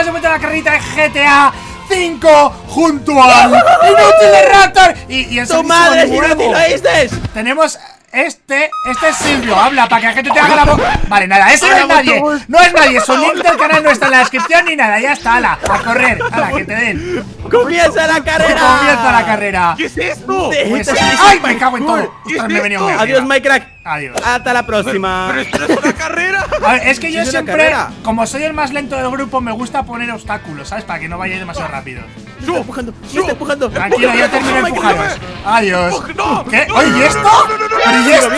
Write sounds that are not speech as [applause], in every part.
estamos en la carrita de GTA 5 junto al inútil de Raptor y, y el ¡Tu mismísimo madre, lo oíste! Tenemos este, este es Silvio, habla para que la gente te haga la boca. Vale, nada, ese no es Hola, nadie, no es nadie, su link del canal no está en la descripción ni nada, ya está, ala, a correr, ala, que te den. ¡Comienza la carrera! Comienza la carrera. ¿Qué es esto? De- Pues, Esto es ¡Ay, me cago en todo! ¿Qué Ostras, es me he venido Adiós. Minecraft. Adiós. Hasta la próxima. Pero esto no es una carrera. [laughs] A ver, es que yo es siempre, carrera. como soy el más lento del grupo, me gusta poner obstáculos, ¿sabes? Para que no vayáis demasiado rápido. Me está empujando, me está empujando. Tranquilo, yo termino de No, empujaros. no, Adiós. no, ¿Qué? Oye, ¿y esto? no, no, no, no, ¿Pero y esto?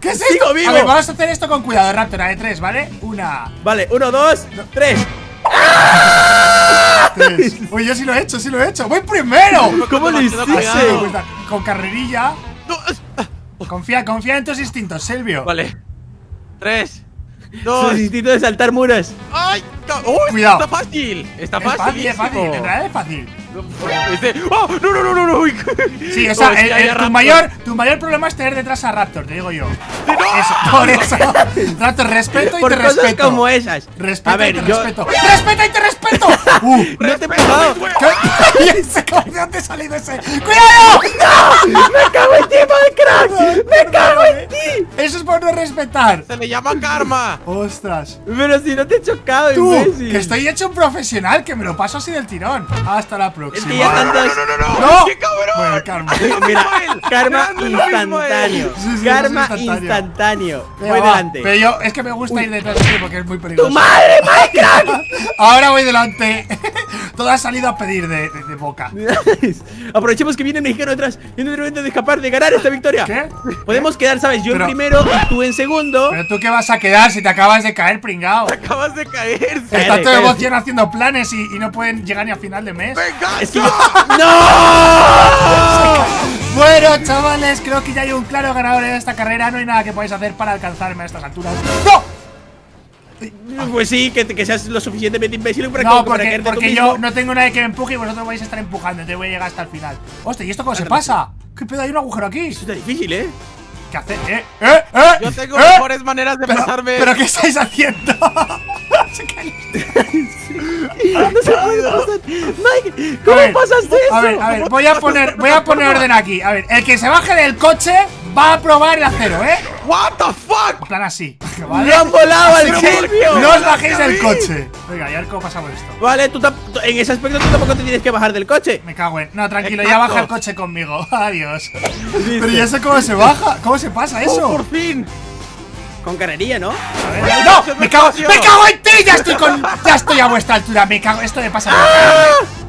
¿Qué es Sigo esto? vivo. A ver, vamos a hacer esto con cuidado, Raptor, a de tres, ¿vale? Una, Vale, uno, dos, tres. [laughs] tres. Oye, yo sí lo he hecho, sí lo he hecho. ¡Voy primero! ¿Cómo lo hiciste? Con carrerilla. No, Confía, confía en tus instintos, Silvio. Vale. Tres. Su Dos. instinto de saltar muros. ¡Ay! Ca- ¡Oh! Cuidado. Está fácil. Está Es fácil, es fácil. En realidad es fácil. Este- ¡Oh! ¡No, no, no, no! no. uy. Sí, [laughs] o sea, Oh, el- el- tu, mayor, tu mayor problema es tener detrás a Raptor, te digo yo. Eso, [laughs] por eso. Raptor, respeto y Por te cosas respeto. como esas. Respeta A ver, y te yo. respeto. ¡Respeta y te respeto! [laughs] ¡Uh! No te he Respeta empujado. mis huevos. ¿Qué? ¿Y ese cómo- ¿De dónde ha salido ese? ¡Cuidado! ¡Me cago en ti, Minecraft! ¡Me cago en ti! Eso es por no respetar. Se le llama karma. Ostras. Pero si no te he chocado, Tú, imbécil. que estoy hecho un profesional, que me lo paso así del tirón. Hasta la Es próxima. que ya están No, no, no, no. ¡No! ¡Qué cabrón! Bueno, karma. Mira, karma instantáneo. Sí, sí, Karma instantáneo. Voy va. delante. Pero yo, es que me gusta ir detrás de ti porque es muy peligroso. ¡Tu madre, Minecraft! [laughs] Ahora voy delante. Todo ha salido a pedir de, de- de boca. [laughs] Aprovechemos que viene el mexicano detrás y no momento de escapar, de ganar esta victoria. ¿Qué? Podemos quedar, ¿sabes? Yo Pero- en primero y tú en segundo. Pero tú qué vas a quedar si te acabas de caer, pringao. Acabas de caer. Está todo emoción haciendo planes y, y no pueden llegar ni a final de mes. ¡Venga! Es que yo- [laughs] ¡No! [laughs] Bueno, chavales, creo que ya hay un claro ganador en esta carrera. No hay nada que podáis hacer para alcanzarme a estas alturas. ¡No! Pues sí, que, que seas lo suficientemente imbécil para, No, que, para porque, tú porque yo mismo. no tengo nadie que me empuje y vosotros vais a estar empujando. Entonces voy a llegar hasta el final. Hostia, ¿y esto cómo se pasa? ¿Qué pedo? Hay un agujero aquí. Eso está difícil, ¿eh? ¿Qué hace? ¿Eh? ¿Eh? ¿Eh? Yo tengo ¿Eh? mejores maneras de Pero, pasarme. ¿Pero qué estáis haciendo? [laughs] Se cae. No se puede pasar. Mike, A ¿cómo ver, pasaste eso? A ver, a ver, voy a poner, voy a poner orden aquí. A ver, el que se baje del coche va a probar el acero, ¿eh? ¡What the fuck! En plan así. ¿Vale? ¡Lo han volado al Silvio! No os bajéis del coche. Venga, y a ver cómo pasamos esto. Vale, tú en ese aspecto tú tampoco te tienes que bajar del coche. Me cago en. No, tranquilo, ya baja el coche conmigo. [laughs] Adiós. Pero ¿y eso cómo se baja? ¿Cómo se pasa ¡Oh, eso? por fin! Con carrería, ¿no? A ver, ¡No! ¡Me cago, ¡Me cago en ti! ¡Ya estoy con. Ya estoy a vuestra altura! Me cago. Esto me pasa. cagarme.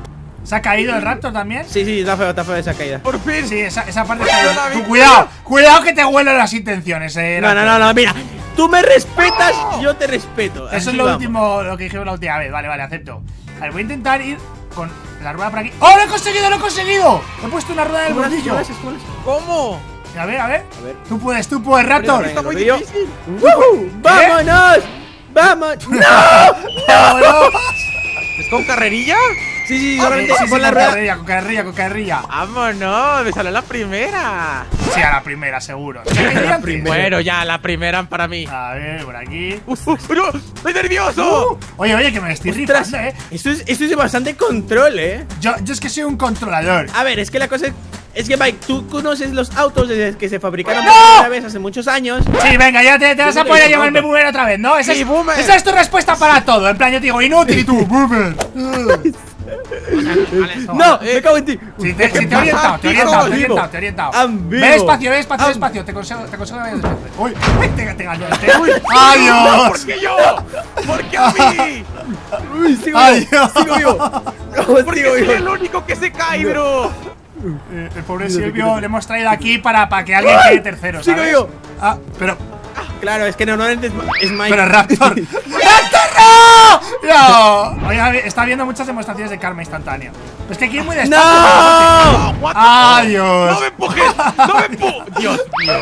¿Se ha caído el raptor también? Sí, sí, está feo, está feo esa caída. ¡Por fin! Sí, esa, esa parte está. Tú, cuidado, cuidado que te huelen las intenciones, eh. No, no, no, no, mira. Tú me respetas, yo te respeto. Eso Así es lo vamos. último, lo que dijimos la última vez. Vale, vale, acepto. A ver, voy a intentar ir con la rueda por aquí. ¡Oh, lo he conseguido, lo he conseguido! He puesto una rueda en el ¿Cómo. A ver, a ver. A ver. Tú puedes, tú puedes, Raptor. Está muy difícil. ¡Woohoo! ¡Vámonos! ¡Vamos! [laughs] ¡No! ¡Vámonos! ¿Es con carrerilla? Sí, sí, Sí, solamente sí, sí, pon la con rueda. carrerilla, con carrerilla, con carrerilla. ¡Vámonos! ¡Me salió la primera! Sí, a la primera, seguro. [laughs] La Bueno, ya, la primera para mí. A ver, por aquí. ¡Uf, uf, no! ¡Estoy nervioso! Uh, oye, oye, que me estoy Ostras, eh. esto es, esto es de bastante control, ¿eh? Yo, yo es que soy un controlador. A ver, es que la cosa es. Es que, Mike, tú conoces los autos desde que se fabricaron ¡No! por primera vez hace muchos años. Sí, venga, ya te, te vas a poner a llamarme boomer. boomer otra vez, ¿no? Esa, Sí, es, boomer. esa es tu respuesta para todo. En plan, yo te digo inútil y tú, [laughs] boomer. ¡No! ¡Me cago en ti! Sí, te, he orientado, te he orientado, te he orientado, te he orientado. Ve despacio, ve despacio, Am- despacio. Te consejo, te vayas despacio. Uy, te, te te- ¡Adiós! ¿Por qué yo? ¿Por qué a mí? ¡Uy, sigo vivo! ¡Sigo vivo! No, [laughs] ¿Por qué sigo soy el único que se cae, bro? Eh, el pobre Silvio le hemos traído aquí para, para que alguien quede tercero, Sigo vivo. Ah, pero, Claro, es que normalmente es, es Mike. pero Raptor. [laughs] ¡Raptor no! No. Ver, está viendo muchas demostraciones de karma instantáneo. Pero es que aquí es muy despacio. ¡No! The Adiós. ¡No me empujes! ¡No me empujes! Dios mío.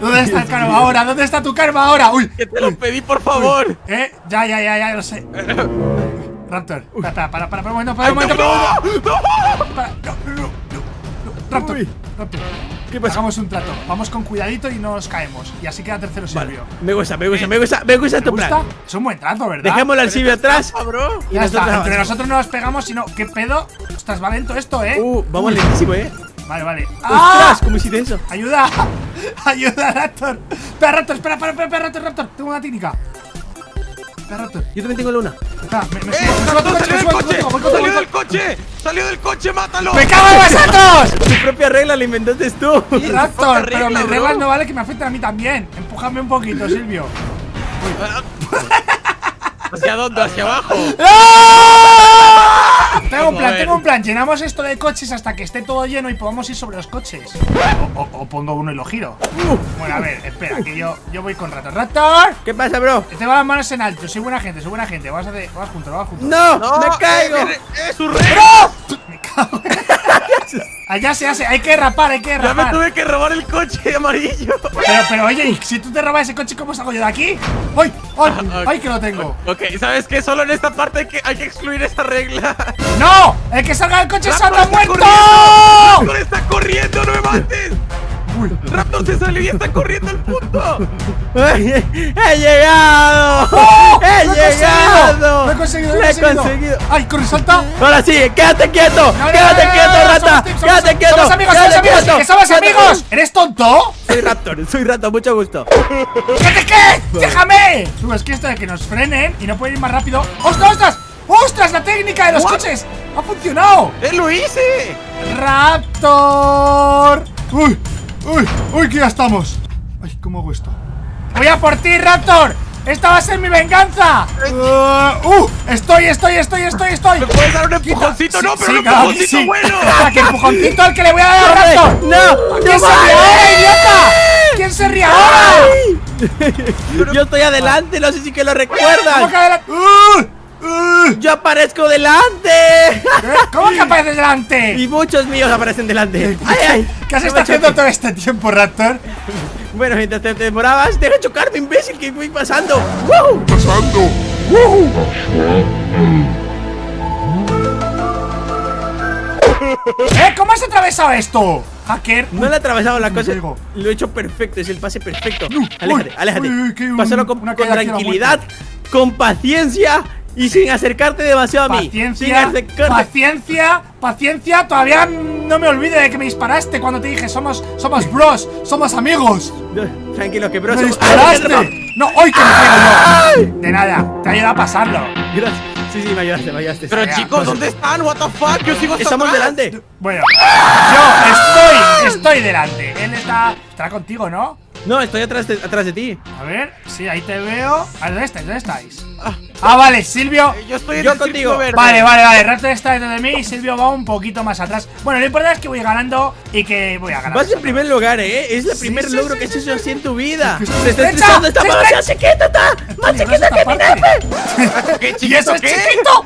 ¿Dónde está el karma ahora? ¿Dónde está tu karma ahora? Uy, Que te lo pedí, por favor. eh, ya, ya, ya, ya, lo sé. Raptor, para, para, para, para un momento, para un ¡No, momento, para un momento. no, no! Para, no, no, no, no, no. Raptor, Uy. Raptor. ¿Qué pasa? Hagamos un trato. Vamos con cuidadito y no nos caemos. Y así queda tercero Vale, Silvio. me gusta, me gusta, me gusta, me gusta ¿Te tu gusta? plan. Es un buen trato, ¿verdad? Dejémoslo al Silvio atrás. Bro. y Ya nosotros está, entre nosotros no nos pegamos, sino. ¿Qué pedo? Ostras, va lento esto, ¿eh? Uh, vamos lentísimo, eh. Vale, vale. ¡Ostras! ¡Ah! ¿Cómo hiciste eso? ¡Ayuda! [laughs] ¡Ayuda, Raptor! ¡Espera, Raptor! ¡Espera, espera, espera, espera, Raptor! Raptor! Tengo una técnica. Yo también tengo la una. Espera, me, me ¡Eh! subo, me subo a tu Raptor, coche, me ¡Salió subo a del coche, ¡Salió del coche! ¡Salió del coche! ¡Mátalo! ¡Me cago en vosotros! [laughs] Tu propia regla la inventaste tú. Raptor, pero mis reglas no vale que me afecten a mí también. Empújame un poquito, Silvio. [laughs] ¿Hacia dónde? ¿Hacia abajo? ¡Ah! Tengo un plan, tengo un plan. Llenamos esto de coches hasta que esté todo lleno y podamos ir sobre los coches. O, o- o pongo uno y lo giro. Bueno, a ver, espera, que yo, yo voy con Raptor. ¡Raptor! ¿Qué pasa, bro? Tengo las manos en alto, soy buena gente, soy buena gente. Vamos a hacer, vamos juntos, vamos juntos. ¡No! No, ¡Me caigo! ¡Eh, eh, su rey! Me cago en- Allá se hace, hay que rapar, hay que Ya me rapar. tuve que robar el coche amarillo. Pero, pero oye, ¿y si tú te robas ese coche, ¿cómo salgo yo de aquí? ¡Ay! ¡Ay! Ah, ¡Ay, que lo tengo! Ok, ¿sabes qué? Solo en esta parte hay que, hay que excluir esa regla. ¡No! ¡El que salga del coche salga muerto! corriendo. ¡Raptor está corriendo! ¡No me mates! ¡Raptor se salió y está corriendo al punto! ¡Ay, ¡He llegado! ¡Oh! ¡He ¡Lo he llegado! conseguido! ¡Lo he conseguido! ¡Lo ¡Lo he conseguido! ¡Ay, corre, salta! Ahora sí, quédate quieto, No, no, quédate no, quieto, rata, somos team, somos- quédate quieto, ¡Somos amigos, quédate somos amigos! quieto, ¡Que somos quédate amigos! ¿Eres tonto? Soy Raptor, soy Raptor, mucho gusto. ¿Qué te qué? ¡Déjame! Tú, es que esto de que nos frenen y no pueden ir más rápido. ¡Ostras, ostras! ¡Ostras! ¡La técnica de los What? coches! ¡Ha funcionado! ¡Eh, lo hice! ¡Raptor! ¡Uy! ¡Uy! ¡Uy! Que ya estamos. Ay, ¿cómo hago esto? ¡Voy a por ti, Raptor! ¡Esta va a ser mi venganza! Uh, ¡Uh! ¡Estoy, estoy, estoy, estoy, estoy! ¿Me puedes dar un empujoncito? Sí, no, pero sí, un claro que empujoncito sí. bueno. [laughs] ¡Ah, ¡Qué empujoncito al que le voy a dar a. Raptor! ¡No! ¿Quién ¡No se ríe ahora, idiota? ¿Quién se ríe ahora? Yo estoy adelante, no sé si que lo ¿Cómo que adelante? ¡Uh! ¡Uh! Yo aparezco delante. ¿Eh? ¿Cómo que apareces delante? Y muchos míos aparecen delante. ¡Ay, ay! ¿Qué has No estado me haciendo todo este tiempo, Raptor? Bueno, mientras te demorabas, deja chocarme, imbécil, que voy pasando. ¡Woo! ¿Eh? ¿Cómo has atravesado esto? Hacker. No le he atravesado la cosa. Lo he hecho perfecto, es el pase perfecto. uy, Aléjate, aléjate. uy, uy, que un- Pásalo con, tranquilidad, con paciencia y sin acercarte demasiado a mí. Sin Paciencia, paciencia, paciencia. Todavía no me olvide de que me disparaste cuando te dije somos, somos bros, somos amigos. No, Tranquilo, que bro. ¡Me somos- disparaste! ¡Ay! No, hoy que me caigo yo. De nada, te ayuda a pasarlo. Gracias. Sí, sí, me ayudaste, me ayudaste. Pero chicos, ¿dónde están? ¿What the fuck? Yo sigo Estamos atrás. delante. Bueno, yo estoy, estoy delante. Él está, estará contigo, ¿no? No, estoy atrás de, atrás de ti. A ver, sí, ahí te veo. A ver, ¿dónde estáis? ¿Dónde estáis? Ah, vale, Silvio. Eh, Yo estoy en Yo el contigo. verde. Vale, vale, vale. Raptor está detrás de mí y Silvio va un poquito más atrás. Bueno, lo importante es que voy ganando y que voy a ganar. Vas en primer lugar, ¿eh? Es el primer sí, logro sí, que has hecho así en tu vida. Te está estresando esta ¡Se mano. ¡Más chiquita está! ¡Más chiquita que mi nepe! [laughs] ¿Qué [laughs] ¡Y chiquito eso es qué? chiquito!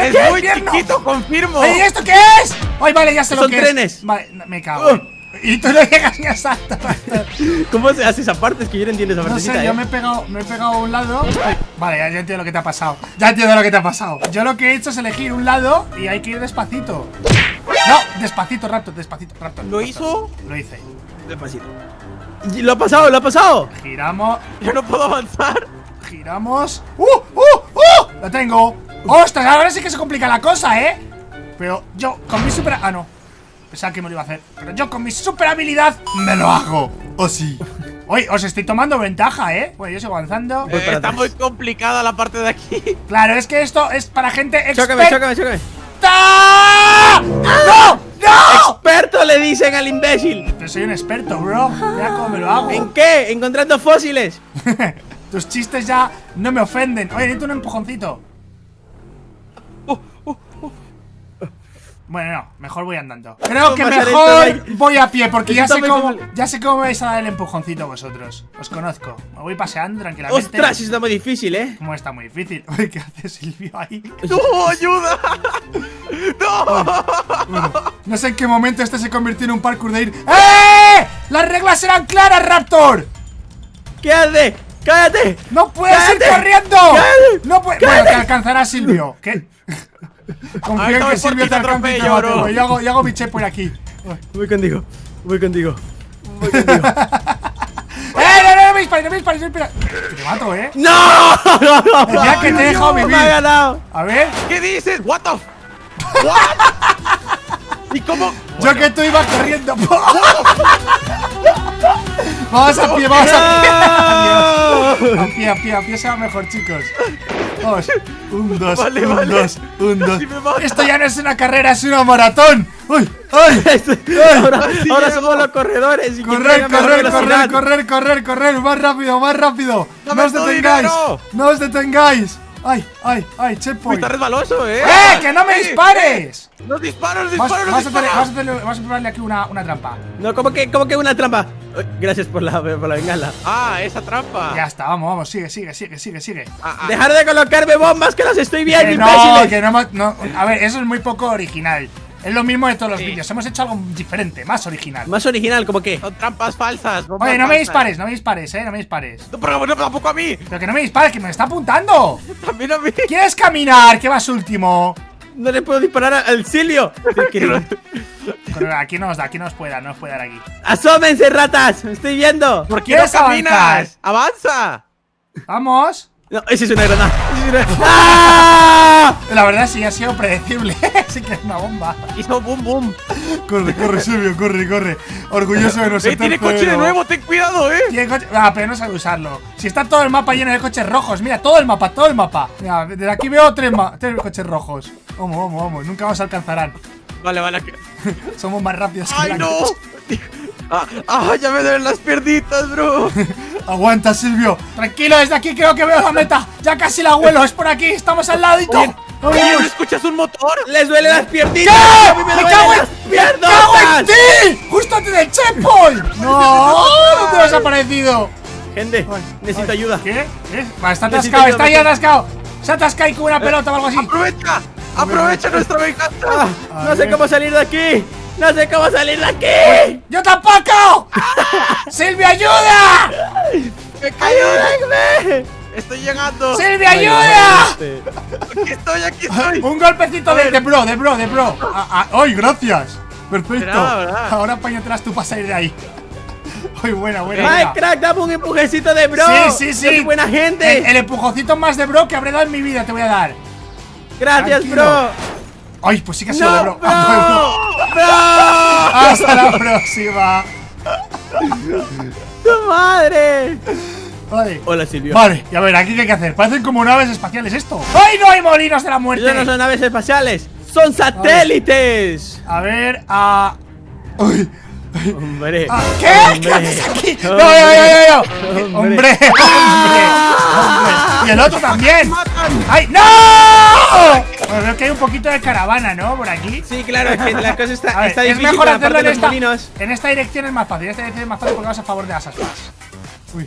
¡Es muy chiquito, confirmo. ¿y esto qué es? Ay, vale, ya sé lo Son que trenes. es. Vale, me cago. Y tú no llegas ni a salto. Raptor. ¿Cómo se hace esa parte? Es que yo no entiendo esa No partecita, sé, yo ¿eh? me he pegado, me he pegado a un lado. Ay, vale, ya, ya entiendo lo que te ha pasado. Ya entiendo lo que te ha pasado. Yo lo que he hecho es elegir un lado y hay que ir despacito. No, despacito, Raptor, despacito, Raptor. ¿Lo Raptor. hizo? Lo hice. Despacito. Lo ha pasado, lo ha pasado. Giramos, Yo no puedo avanzar. giramos. ¡Uh! ¡Uh! ¡Uh! Lo tengo. ¡Ostras! Ahora sí que se complica la cosa, ¿eh? Pero yo, con mi super... Ah, no. Pensaba que me lo iba a hacer. Pero yo con mi super habilidad me lo hago. ¿O sí? Oye, os estoy tomando ventaja, ¿eh? Bueno, yo sigo avanzando. Eh, está atrás. muy complicada la parte de aquí. Claro, es que esto es para gente Chócame, experta. chócame, chócame. ¡No! ¡No! Experto le dicen al imbécil. Pero soy un experto, bro. Mira cómo me lo hago. ¿En qué? Encontrando fósiles. [laughs] Tus chistes ya no me ofenden. Oye, necesito un empujoncito. Bueno, no, mejor voy andando. Creo que mejor voy a pie porque ya sé cómo ya sé cómo vais a dar el empujoncito vosotros. Os conozco. Me voy paseando tranquilamente. Ostras, está muy difícil, ¿eh? Cómo está muy difícil. [laughs] ¿qué hace Silvio ahí? ¡No, ayuda! [laughs] ¡No! No sé en qué momento este se convirtió en un parkour de ir. ¡Eh! Las reglas eran claras, Raptor. ¿Qué hace? ¡Cállate! ¡No puedes ir corriendo! ¡Cállate! ¡No puedes! Bueno, te alcanzará Silvio. ¿Qué? Confío Ay, en no que Silvio te te alcance y te atropello, mate, bro. güey. Yo hago, yo hago mi por aquí. Voy contigo. Voy contigo. Voy [laughs] contigo. ¡Eh, no, no, no me dispares, no me dispares, no te mato, ¿eh? ¡No! ¡No, no! Decía que te he dejado vivir. ¡Me ha ganado! A ver, ¿Qué dices? What the What? ¿Y cómo? yo que tú ibas corriendo. [laughs] vamos a pie, vamos [laughs] a pie. A pie, a pie, a pie se va mejor, chicos. Vamos. Un, dos, [laughs] Vale, un, vale. dos, un, dos. Esto ya no es una carrera, es una maratón. ¡Uy! ¡Ay! [laughs] ahora Sí ahora somos los corredores. y Correr, correr, correr, correr, correr, correr, más rápido, más rápido. Dame No os detengáis, dinero. no os detengáis. Ay, ay, ay, checkpoint. está resbaloso, ¿eh? ¡Eh, que no me Sí, dispares! eh, ¡Los disparos, disparos, vamos los a tener- vamos a disparos! tener- vamos a probarle aquí una, una trampa. No, ¿cómo que, cómo que una trampa? Gracias por la, por la bengala. Ah, esa trampa. Ya está, vamos, vamos, sigue, sigue, sigue, sigue, sigue. Ah, ah. Dejar de colocarme bombas que las estoy viendo, Que no, imbéciles. que no, no. A ver, eso es muy poco original. Es lo mismo de todos los vídeos. Hemos hecho algo diferente, más original. Más original, ¿como qué? Son trampas falsas. Oye, no me dispares, no me dispares, eh, no me dispares. No, pero no, tampoco a mí. Pero que no me dispares, que me está apuntando. [laughs] También a mí. ¿Quieres caminar? ¿Qué vas último? No le puedo disparar al Silvio. [laughs] Pero aquí no nos da, aquí no nos puede dar, no nos puede dar aquí. ¡Asómense, ratas! ¡Me estoy viendo! ¿Por qué no caminas? ¡Avanza! Vamos. No, ese es una granada. Ese es una- [laughs] ¡Ah! La verdad sí ha sido predecible. [laughs] sí que es una bomba. Hizo boom boom. Corre, corre, Silvio, corre, corre. Orgulloso de nosotros. ¡Eh, tiene coche de nuevo! ¡Ten cuidado, eh! Tiene coche. Ah, pero no sabe usarlo. Si está todo el mapa lleno de coches rojos. Mira, todo el mapa, todo el mapa. Mira, desde aquí veo tres, ma- tres coches rojos. Vamos, vamos, vamos. Nunca nos alcanzarán. Vale, vale. Somos más rápidos que ¡Ay, la no! [laughs] Ah, ah, ya me duelen las piernitas, bro. [laughs] Aguanta, Silvio. Tranquilo, desde aquí creo que veo la meta. Ya casi la vuelo. Es por aquí. Estamos al ladito. Oye, ¿no escuchas un motor? ¡Les duele las piernitas! ¿Qué? ¡A mí me, ¡Me duelen cago en, las ¡Me cago en ti! ¡Justo antes del checkpoint! ¡No! [laughs] ¡No te has aparecido! Gente, Ay, necesito ay, ayuda. ¿Qué? ¿Qué? Va, está Necesito atascado, ayuda, está ahí doctor. atascado. Se atasca ahí con una pelota o algo así. ¡Aprovecha! ¡Aprovecha nuestra venganza! Ah, no sé cómo salir de aquí. No sé cómo salir de aquí. ¡Yo tampoco! ¡Silvia, ayuda! ¡Ayúdenme! ¡Estoy llegando! ¡Silvia, ayuda! ¡Aquí estoy, aquí estoy! Un golpecito de, de bro, de bro, de bro. Ah, ah, ¡Ay, gracias! Perfecto. Ahora apáñatelas tú para salir de ahí. ¡Ay, buena, buena! Mike. Crack, dame un empujecito de bro. Sí, sí, sí. Buena gente. El, el empujoncito más de bro que habré dado en mi vida te voy a dar. Gracias, tranquilo. bro. Ay, pues sí que ha sido de No, bro. bro. Ah, Bro. Hasta la próxima. ¡Tu madre! Vale. Hola, Silvio. Vale, y a ver, aquí qué hay que hacer. Parecen como naves espaciales esto. ¡Ay, no hay molinos de la muerte! Ellos no son naves espaciales, son satélites. A ver, a. ¡Uy! Hombre. Ah, ¿Qué? ¿Qué Hombre. haces aquí? No, no, Hombre. no, no, no. Hombre. Hombre, hombre, hombre. Y el otro también. ¡Ay, no! Bueno, veo que hay un poquito de caravana, ¿no? Por aquí. Sí, claro, es que la cosa está, [laughs] ver, está es mejor hacerlo en esta, molinos. en esta dirección es más fácil. En esta dirección es más fácil porque vas a favor de las aspas. Uy,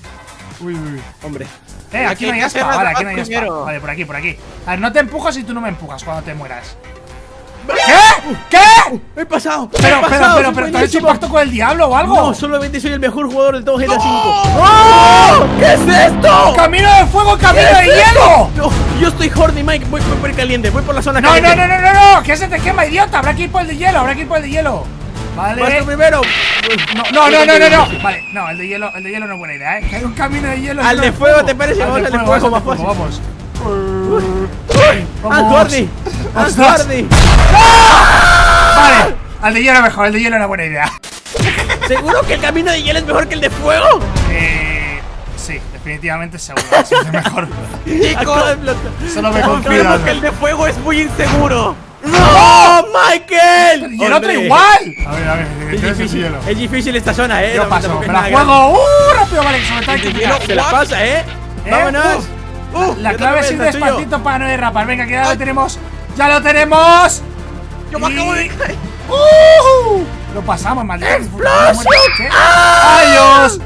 uy, uy. Hombre. Eh, aquí Aquí no hay aspa, vale, aquí no hay aspa. Vale, por aquí, por aquí. A ver, no te empujas si tú no me empujas cuando te mueras. ¿Qué? ¿Qué? ¡He pasado! Pero, ¡He pero, pasado! pero, ¡Soy pero, ¿te has hecho buenísimo! pacto con el diablo o algo? No, solamente soy el mejor jugador de todo GTA V. ¡Oh! ¿Qué es esto? ¡Camino de fuego, camino de hielo! No, yo estoy horny, Mike. Voy, por el caliente, voy por la zona No, caliente. no, no, no, no, no, que se te quema, idiota. Habrá que ir por el de hielo, habrá que ir por el de hielo. Vas Vale. primero. No, no, no, no, no. Vale, no, el de hielo, el de hielo no es buena idea, ¿eh? Hay un camino de hielo. Al de fuego, ¿te parece? Vamos al de fuego, más fácil. Vamos. ¡Ah! ¡Ah, Ostras. horny! Vale, al de hielo mejor, el de hielo era buena idea. ¿Seguro que el camino de hielo es mejor que el de fuego? Eh. Sí, definitivamente seguro. Sí, [laughs] es mejor. Solo me con Confirmo cuidado. que el de fuego es muy inseguro. ¡No, Michael! Y el otro igual. A ver, a ver, Es ¿qué es el difícil, hielo? es difícil esta zona, eh. Yo No, paso, me la juego. ¡Uh! Rápido, vale, que tirar. hielo. Se la pasa, eh. ¿Eh? Vámonos. Uh, La clave es ir despacito para no derrapar. Venga, que ya lo tenemos. ¡Ya lo tenemos! yo me acabo de caer. ¡Uh! Lo pasamos, maldito. ¡Explosión! ¡Adiós!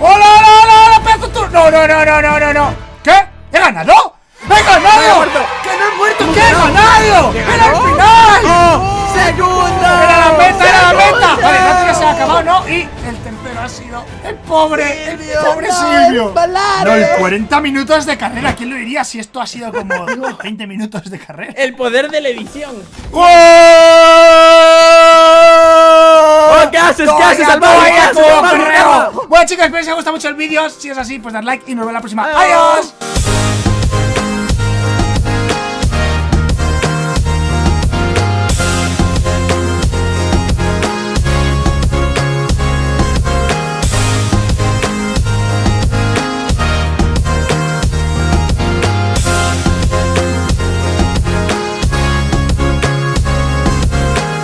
¡Hola, hola, hola, hola! ¡Pedazo tú! ¡No, no, no, no, no, no, no! ¿Qué? ¿He ganado? ¡He ganado! muerto. ¡Que no he muerto! ¡Que he ganado! ¿Que ¡Era el final! ¡Oh! ¡Segunda! ¡Era la meta, era la meta! Vale, no ya se ha acabado, ¿no? Y el tercero ha sido el pobre, el Silvio, pobre Silvio. No, el 40 minutos de carrera. ¿Quién lo diría si esto ha sido como [laughs] 20 minutos de carrera? El poder de la edición. Haces? ¿Qué haces, ¿Qué haces. Bueno chicos, espero que os haya gustado mucho el vídeo Si es así, pues dad like y nos vemos la próxima Adiós. ¡Adiós!